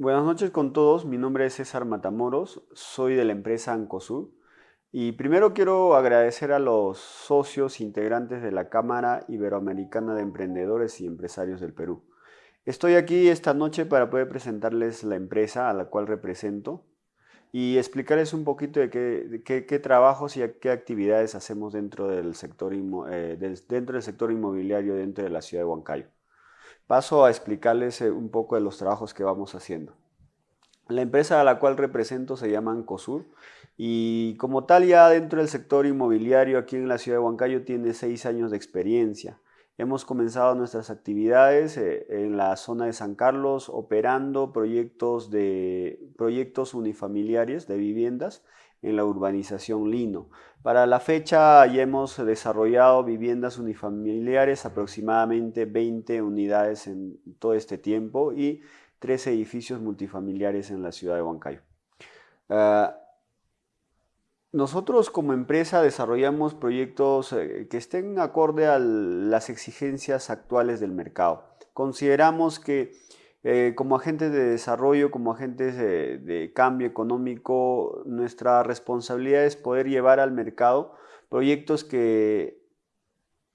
Buenas noches con todos, mi nombre es César Matamoros, soy de la empresa Ancosur y primero quiero agradecer a los socios integrantes de la Cámara Iberoamericana de Emprendedores y Empresarios del Perú. Estoy aquí esta noche para poder presentarles la empresa a la cual represento y explicarles un poquito de qué, trabajos y qué actividades hacemos dentro del, sector eh, dentro del sector inmobiliario dentro de la ciudad de Huancayo. Paso a explicarles eh, un poco de los trabajos que vamos haciendo. La empresa a la cual represento se llama Ancosur y como tal ya dentro del sector inmobiliario aquí en la ciudad de Huancayo tiene seis años de experiencia. Hemos comenzado nuestras actividades eh, en la zona de San Carlos operando proyectos, de, proyectos unifamiliares de viviendas en la urbanización Lino. Para la fecha ya hemos desarrollado viviendas unifamiliares, aproximadamente 20 unidades en todo este tiempo y tres edificios multifamiliares en la ciudad de Huancayo. Ah, nosotros como empresa desarrollamos proyectos eh, que estén acorde a las exigencias actuales del mercado. Consideramos que eh, como agentes de desarrollo, como agentes de, cambio económico, nuestra responsabilidad es poder llevar al mercado proyectos que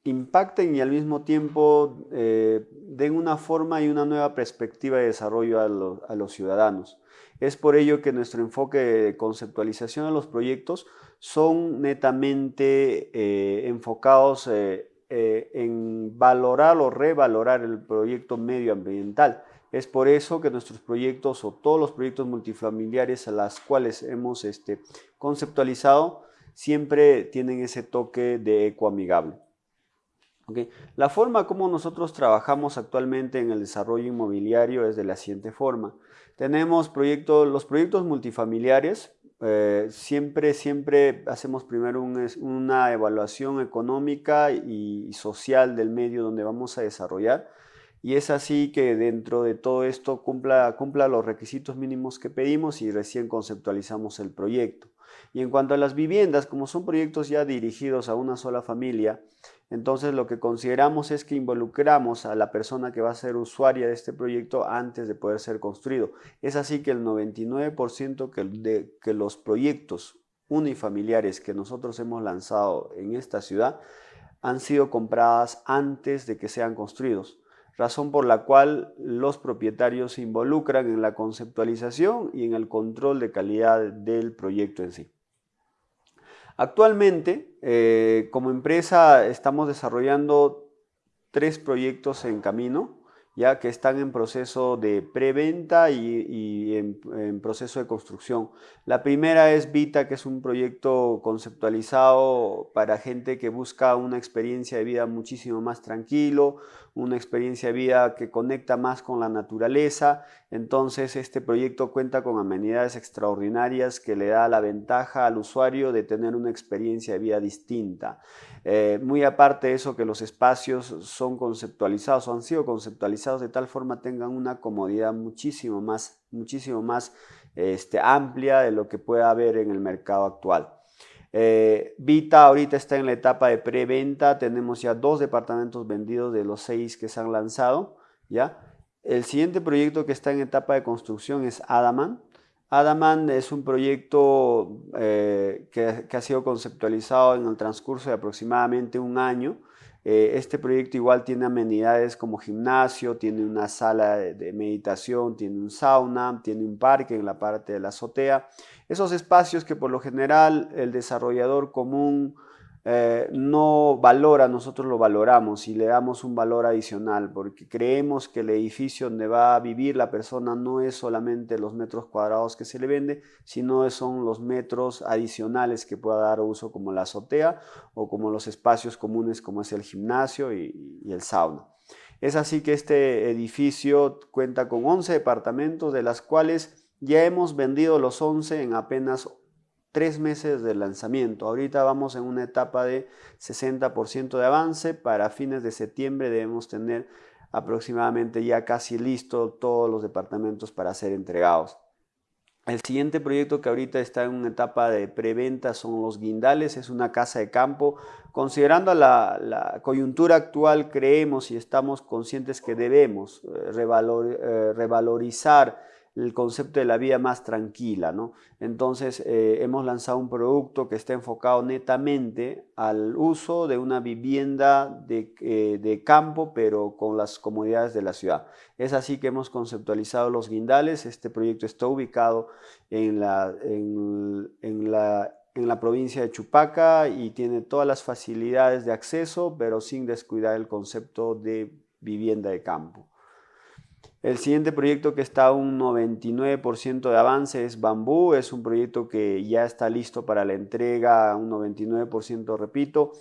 impacten y al mismo tiempo eh, den una forma y una nueva perspectiva de desarrollo a los ciudadanos. Es por ello que nuestro enfoque de conceptualización de los proyectos son netamente eh, enfocados en valorar o revalorar el proyecto medioambiental. Es por eso que nuestros proyectos o todos los proyectos multifamiliares a los cuales hemos este, conceptualizado siempre tienen ese toque de ecoamigable. La forma como nosotros trabajamos actualmente en el desarrollo inmobiliario es de la siguiente forma. Tenemos proyectos, los proyectos multifamiliares, eh, siempre, siempre hacemos primero una evaluación económica y, social del medio donde vamos a desarrollar y es así que dentro de todo esto cumpla, cumpla los requisitos mínimos que pedimos y recién conceptualizamos el proyecto. Y en cuanto a las viviendas, como son proyectos ya dirigidos a una sola familia, entonces lo que consideramos es que involucramos a la persona que va a ser usuaria de este proyecto antes de poder ser construido. Es así que el 99% que de que los proyectos unifamiliares que nosotros hemos lanzado en esta ciudad han sido compradas antes de que sean construidos razón por la cual los propietarios se involucran en la conceptualización y en el control de calidad del proyecto en sí. Actualmente, eh, como empresa, estamos desarrollando tres proyectos en camino ya que están en proceso de preventa y, y en, proceso de construcción. La primera es Vita, que es un proyecto conceptualizado para gente que busca una experiencia de vida muchísimo más tranquilo, una experiencia de vida que conecta más con la naturaleza. Entonces este proyecto cuenta con amenidades extraordinarias que le da la ventaja al usuario de tener una experiencia de vida distinta. Eh, muy aparte de eso que los espacios son conceptualizados o han sido conceptualizados de tal forma tengan una comodidad muchísimo más, muchísimo más este, amplia de lo que pueda haber en el mercado actual. Eh, Vita ahorita está en la etapa de preventa, tenemos ya dos departamentos vendidos de los seis que se han lanzado. ¿ya? El siguiente proyecto que está en etapa de construcción es Adaman. Adaman es un proyecto eh, que, ha sido conceptualizado en el transcurso de aproximadamente un año. Eh, este proyecto igual tiene amenidades como gimnasio, tiene una sala de, meditación, tiene un sauna, tiene un parque en la parte de la azotea. Esos espacios que por lo general el desarrollador común eh, no valora, nosotros lo valoramos y le damos un valor adicional porque creemos que el edificio donde va a vivir la persona no es solamente los metros cuadrados que se le vende, sino son los metros adicionales que pueda dar uso como la azotea o como los espacios comunes como es el gimnasio y, y el sauna. Es así que este edificio cuenta con 11 departamentos de las cuales ya hemos vendido los 11 en apenas tres meses de lanzamiento. Ahorita vamos en una etapa de 60% de avance. Para fines de septiembre debemos tener aproximadamente ya casi listo todos los departamentos para ser entregados. El siguiente proyecto que ahorita está en una etapa de preventa son los guindales, es una casa de campo. Considerando la, coyuntura actual, creemos y estamos conscientes que debemos eh, eh, revalorizar el concepto de la vida más tranquila. ¿no? Entonces eh, hemos lanzado un producto que está enfocado netamente al uso de una vivienda de, eh, de, campo pero con las comodidades de la ciudad. Es así que hemos conceptualizado los guindales. Este proyecto está ubicado en la, en la en la provincia de Chupaca y tiene todas las facilidades de acceso, pero sin descuidar el concepto de vivienda de campo. El siguiente proyecto que está a un 99% de avance es Bambú, es un proyecto que ya está listo para la entrega, un 99% repito.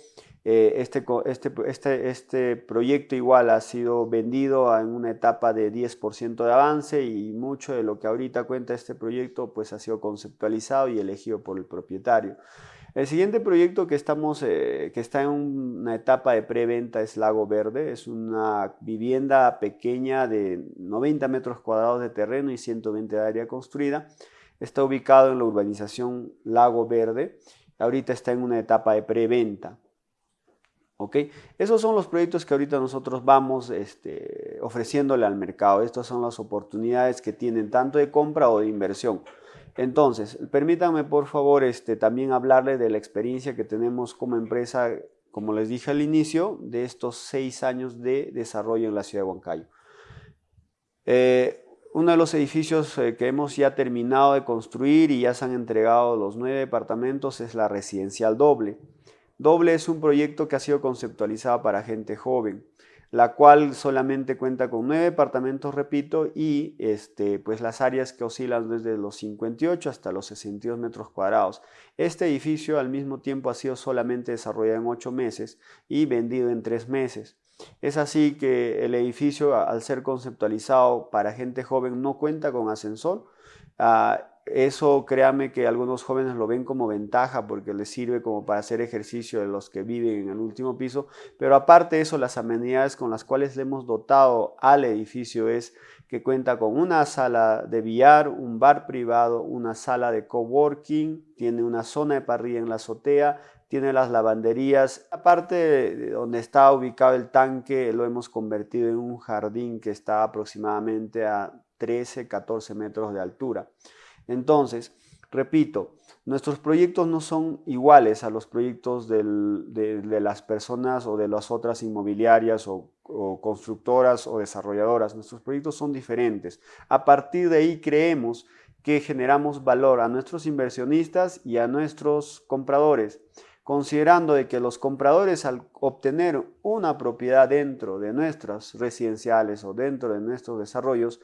Eh, este, este, este, este, proyecto igual ha sido vendido en una etapa de 10% de avance y mucho de lo que ahorita cuenta este proyecto pues ha sido conceptualizado y elegido por el propietario. El siguiente proyecto que, estamos, eh, que está en una etapa de preventa es Lago Verde. Es una vivienda pequeña de 90 metros cuadrados de terreno y 120 de área construida. Está ubicado en la urbanización Lago Verde. Ahorita está en una etapa de preventa. ¿Ok? Esos son los proyectos que ahorita nosotros vamos este, ofreciéndole al mercado. Estas son las oportunidades que tienen tanto de compra o de inversión. Entonces, permítanme por favor este, también hablarle de la experiencia que tenemos como empresa, como les dije al inicio, de estos seis años de desarrollo en la ciudad de Huancayo. Eh, uno de los edificios eh, que hemos ya terminado de construir y ya se han entregado los nueve departamentos es la residencial doble. Doble es un proyecto que ha sido conceptualizado para gente joven la cual solamente cuenta con nueve departamentos, repito, y este, pues las áreas que oscilan desde los 58 hasta los 62 metros cuadrados. Este edificio al mismo tiempo ha sido solamente desarrollado en ocho meses y vendido en tres meses. Es así que el edificio, al ser conceptualizado para gente joven, no cuenta con ascensor. Ah, eso créame que algunos jóvenes lo ven como ventaja porque les sirve como para hacer ejercicio de los que viven en el último piso, pero aparte de eso las amenidades con las cuales le hemos dotado al edificio es que cuenta con una sala de billar, un bar privado, una sala de coworking, tiene una zona de parrilla en la azotea, tiene las lavanderías. Aparte de donde está ubicado el tanque, lo hemos convertido en un jardín que está aproximadamente a 13, 14 metros de altura. Entonces, repito, nuestros proyectos no son iguales a los proyectos de, las personas o de las otras inmobiliarias o, o, constructoras o desarrolladoras. Nuestros proyectos son diferentes. A partir de ahí creemos que generamos valor a nuestros inversionistas y a nuestros compradores considerando de que los compradores al obtener una propiedad dentro de nuestras residenciales o dentro de nuestros desarrollos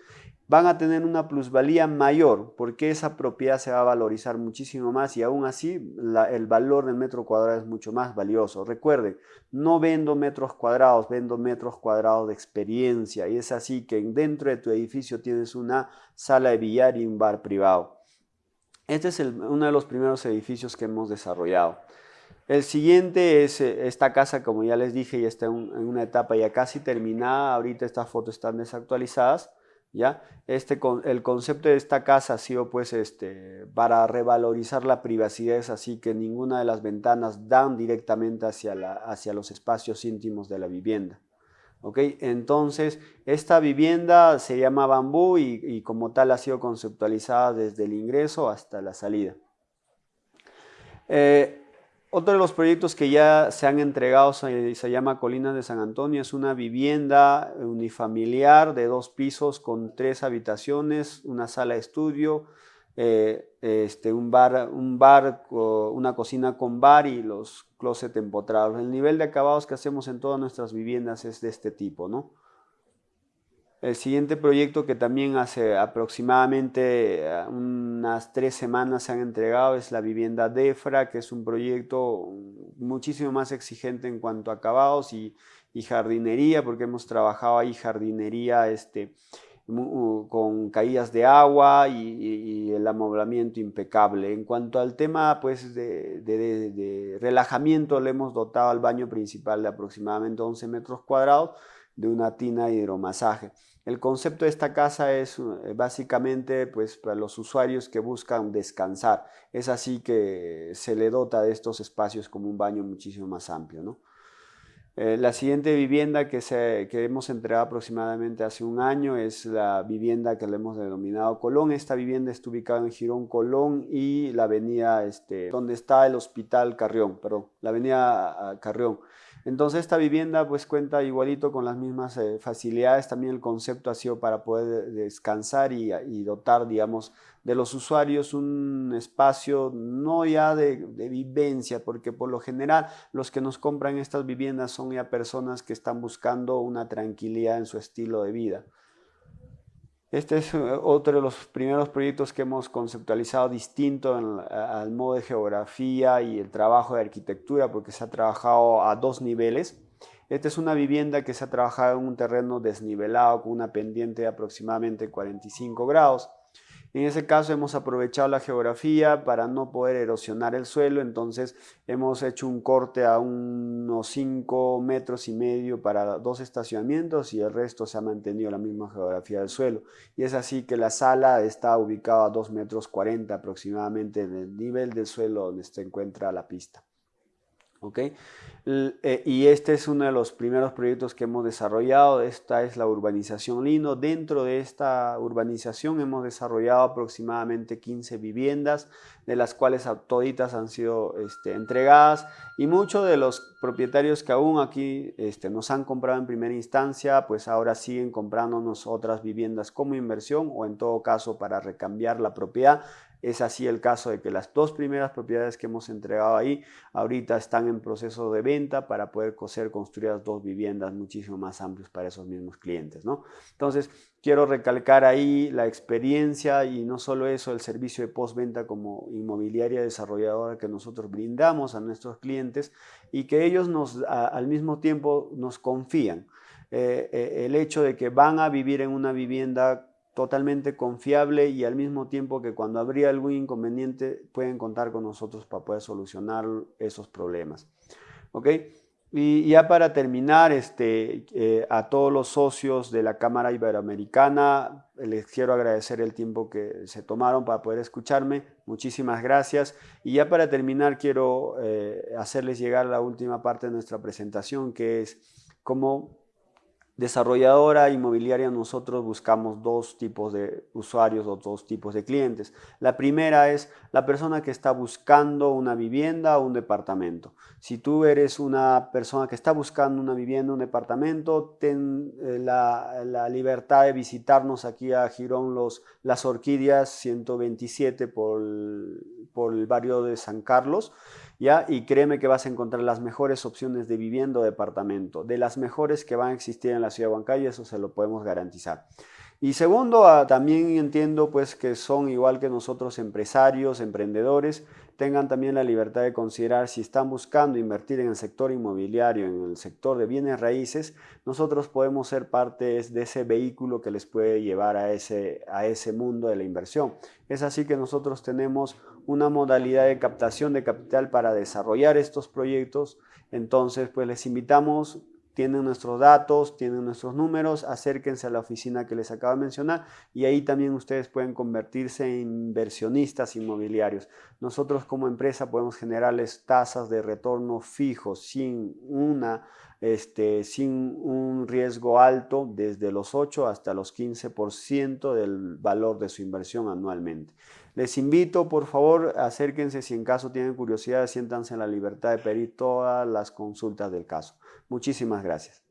van a tener una plusvalía mayor porque esa propiedad se va a valorizar muchísimo más y aún así el valor del metro cuadrado es mucho más valioso. Recuerden, no vendo metros cuadrados, vendo metros cuadrados de experiencia y es así que dentro de tu edificio tienes una sala de billar y un bar privado. Este es uno de los primeros edificios que hemos desarrollado. El siguiente es eh, esta casa, como ya les dije, ya está en una etapa ya casi terminada. Ahorita estas fotos están desactualizadas. ¿ya? Este, el concepto de esta casa ha sido pues este, para revalorizar la privacidad, es así que ninguna de las ventanas dan directamente hacia, la, hacia los espacios íntimos de la vivienda. ¿ok? Entonces, esta vivienda se llama bambú y, como tal ha sido conceptualizada desde el ingreso hasta la salida. Eh, otro de los proyectos que ya se han entregado se, llama Colinas de San Antonio. Es una vivienda unifamiliar de dos pisos con tres habitaciones, una sala de estudio, eh, este, un bar, un bar, una cocina con bar y los closet empotrados. El nivel de acabados que hacemos en todas nuestras viviendas es de este tipo, ¿no? El siguiente proyecto que también hace aproximadamente eh, unas tres semanas se han entregado es la vivienda DEFRA, que es un proyecto muchísimo más exigente en cuanto a acabados y, jardinería, porque hemos trabajado ahí jardinería este, con caídas de agua y, el amoblamiento impecable. En cuanto al tema pues, de, de relajamiento, le hemos dotado al baño principal de aproximadamente 11 metros cuadrados de una tina de hidromasaje. El concepto de esta casa es eh, básicamente pues, para los usuarios que buscan descansar. Es así que se le dota de estos espacios como un baño muchísimo más amplio. Eh, la siguiente vivienda que, se, que hemos entregado aproximadamente hace un año es la vivienda que le hemos denominado Colón. Esta vivienda está ubicada en Girón Colón y la avenida, este, donde está el Hospital Carrión, perdón, la avenida ah, Carrión. Entonces esta vivienda pues cuenta igualito con las mismas eh, facilidades, también el concepto ha sido para poder descansar y, dotar, digamos, de los usuarios un espacio no ya de, de, vivencia, porque por lo general los que nos compran estas viviendas son ya personas que están buscando una tranquilidad en su estilo de vida. Este es eh, otro de los primeros proyectos que hemos conceptualizado distinto al modo de geografía y el trabajo de arquitectura porque se ha trabajado a dos niveles. Esta es una vivienda que se ha trabajado en un terreno desnivelado con una pendiente de aproximadamente 45 grados. En ese caso hemos aprovechado la geografía para no poder erosionar el suelo, entonces hemos hecho un corte a unos 5 metros y medio para dos estacionamientos y el resto se ha mantenido la misma geografía del suelo. Y es así que la sala está ubicada a 2 metros 40 aproximadamente del nivel del suelo donde se encuentra la pista. Eh, y este es uno de los primeros proyectos que hemos desarrollado, esta es la urbanización Lino. Dentro de esta urbanización hemos desarrollado aproximadamente 15 viviendas, de las cuales toditas han sido este, entregadas. Y muchos de los propietarios que aún aquí este, nos han comprado en primera instancia, pues ahora siguen comprándonos otras viviendas como inversión o en todo caso para recambiar la propiedad es así el caso de que las dos primeras propiedades que hemos entregado ahí ahorita están en proceso de venta para poder ser construidas dos viviendas muchísimo más amplias para esos mismos clientes. ¿no? Entonces, quiero recalcar ahí la experiencia y no solo eso, el servicio de postventa como inmobiliaria desarrolladora que nosotros brindamos a nuestros clientes y que ellos nos, al mismo tiempo nos confían. Eh, eh, el hecho de que van a vivir en una vivienda totalmente confiable y al mismo tiempo que cuando habría algún inconveniente pueden contar con nosotros para poder solucionar esos problemas. ¿Ok? Y ya para terminar, este, eh, a todos los socios de la Cámara Iberoamericana, les quiero agradecer el tiempo que se tomaron para poder escucharme. Muchísimas gracias. Y ya para terminar, quiero eh, hacerles llegar la última parte de nuestra presentación, que es cómo desarrolladora inmobiliaria nosotros buscamos dos tipos de usuarios o dos tipos de clientes. La primera es la persona que está buscando una vivienda o un departamento. Si tú eres una persona que está buscando una vivienda o un departamento, ten eh, la, libertad de visitarnos aquí a Girón Los, Las Orquídeas 127 por por el barrio de San Carlos. ¿ya? Y créeme que vas a encontrar las mejores opciones de vivienda o departamento, de las mejores que van a existir en la ciudad de Huancayo, eso se lo podemos garantizar. Y segundo, ah, también entiendo pues que son igual que nosotros empresarios, emprendedores, tengan también la libertad de considerar si están buscando invertir en el sector inmobiliario, en el sector de bienes raíces, nosotros podemos ser parte de ese vehículo que les puede llevar a ese, a ese mundo de la inversión. Es así que nosotros tenemos una modalidad de captación de capital para desarrollar estos proyectos. Entonces, pues les invitamos tienen nuestros datos, tienen nuestros números, acérquense a la oficina que les acabo de mencionar y ahí también ustedes pueden convertirse en inversionistas inmobiliarios. Nosotros como empresa podemos generarles tasas de retorno fijos sin, una, este, sin un riesgo alto desde los 8 hasta los 15% del valor de su inversión anualmente. Les invito, por favor, acérquense si en caso tienen curiosidad, siéntanse en la libertad de pedir todas las consultas del caso. Muchísimas gracias.